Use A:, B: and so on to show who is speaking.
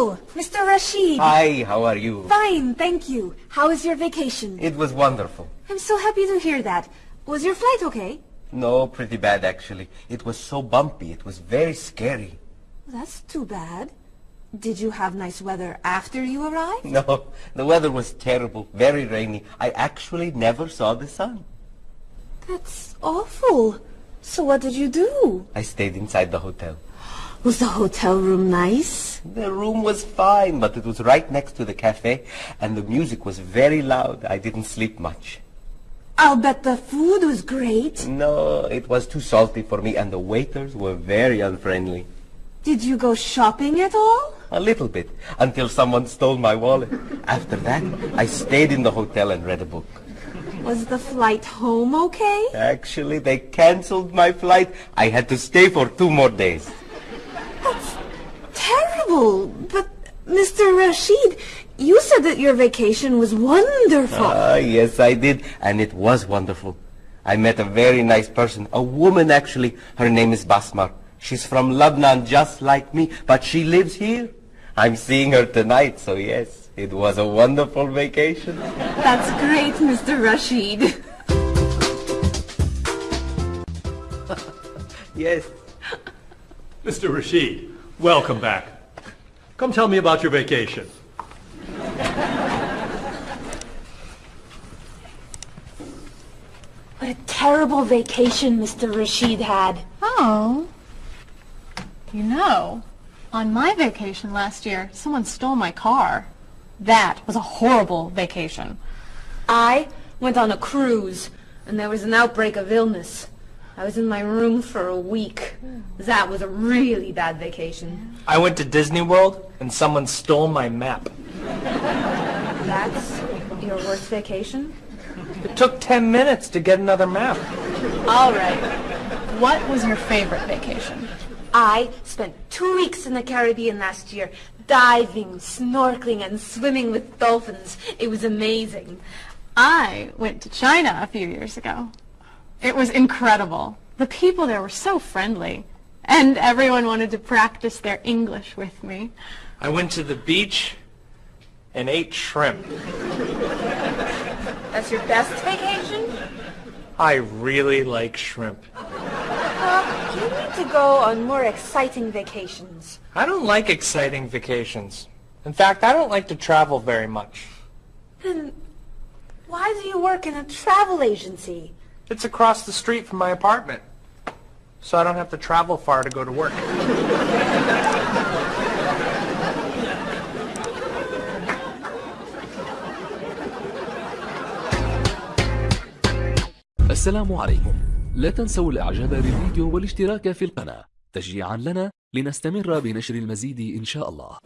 A: Oh, Rashid.
B: Hi, how are you?
A: Fine, thank you. How was your vacation?
B: It was wonderful.
A: I'm so happy to hear that. Was your flight okay?
B: No, pretty bad actually. It was so bumpy. It was very scary.
A: That's too bad. Did you have nice weather after you arrived?
B: No, the weather was terrible, very rainy. I actually never saw the sun.
A: That's awful. So what did you do?
B: I stayed inside the hotel.
A: Was the hotel room nice?
B: The room was fine, but it was right next to the cafe, and the music was very loud. I didn't sleep much.
A: I'll bet the food was great.
B: No, it was too salty for me, and the waiters were very unfriendly.
A: Did you go shopping at all?
B: A little bit, until someone stole my wallet. After that, I stayed in the hotel and read a book.
A: Was the flight home okay?
B: Actually, they canceled my flight. I had to stay for two more days.
A: That's terrible. But, Mr. Rashid, you said that your vacation was wonderful.
B: Ah, yes, I did, and it was wonderful. I met a very nice person, a woman actually. Her name is Basmar. She's from Lebanon, just like me, but she lives here. I'm seeing her tonight, so yes, it was a wonderful vacation.
A: That's great, Mr. Rashid.
B: yes.
C: Mr. Rashid, welcome back. Come tell me about your vacation.
A: What a terrible vacation Mr. Rashid had.
D: Oh. You know, on my vacation last year, someone stole my car. That was a horrible vacation.
A: I went on a cruise, and there was an outbreak of illness. I was in my room for a week. That was a really bad vacation.
E: I went to Disney World, and someone stole my map.
A: That's your worst vacation?
E: It took 10 minutes to get another map.
D: All right. What was your favorite vacation?
A: I spent two weeks in the Caribbean last year, diving, snorkeling, and swimming with dolphins. It was amazing.
D: I went to China a few years ago. It was incredible. The people there were so friendly, and everyone wanted to practice their English with me.
E: I went to the beach and ate shrimp.
A: That's your best vacation?
E: I really like shrimp.
A: Uh, you need to go on more exciting vacations.
E: I don't like exciting vacations. In fact, I don't like to travel very much.
A: Then why do you work in a travel agency?
E: It's across the street from my apartment, so I don't have to travel far to go to work.
F: السلام عليكم لا تنسوا الاعجاب بالفيديو والاشتراك في القناة تشجيعا لنا لنستمر بنشر المزيد ان شاء الله